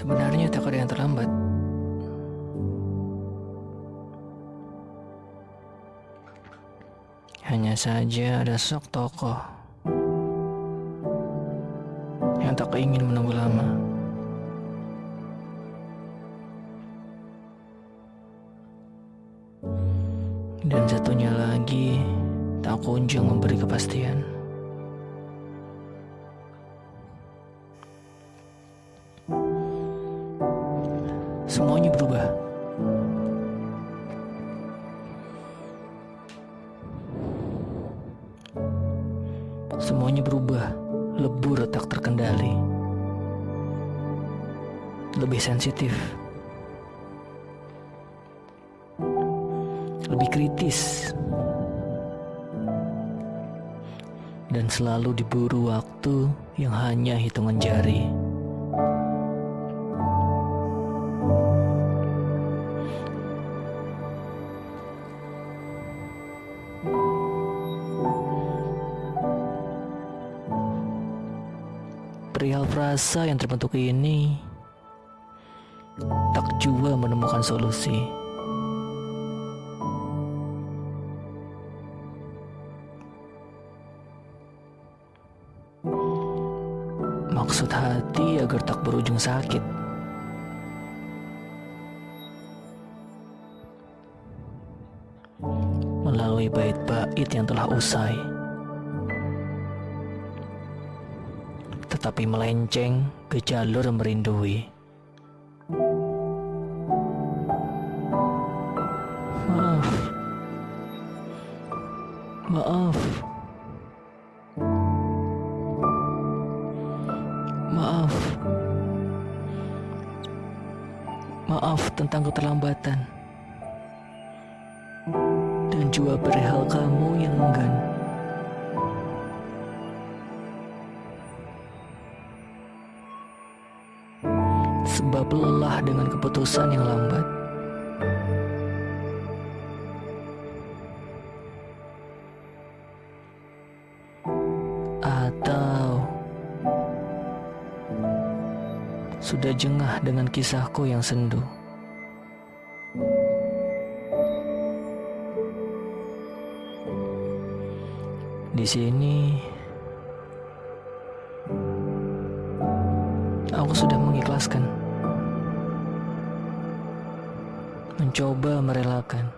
Sebenarnya tak ada yang terlambat. Hanya saja ada sok tokoh yang tak ingin menunggu lama. Dan satunya lagi tak kunjung memberi kepastian. Semuanya berubah. Semuanya berubah, lebur tak terkendali. Lebih sensitif. Lebih kritis. Dan selalu diburu waktu yang hanya hitungan jari. Perihal frasa yang terbentuk ini tak jua menemukan solusi. Maksud hati agar tak berujung sakit. Melalui bait-bait yang telah usai. tetapi melenceng ke jalur merindui. Maaf. Maaf. Maaf. Maaf tentang keterlambatan. Juga perihal kamu yang enggan. sebab lelah dengan keputusan yang lambat. Atau sudah jengah dengan kisahku yang sendu. Di sini aku sudah mengikhlaskan. mencoba merelakan.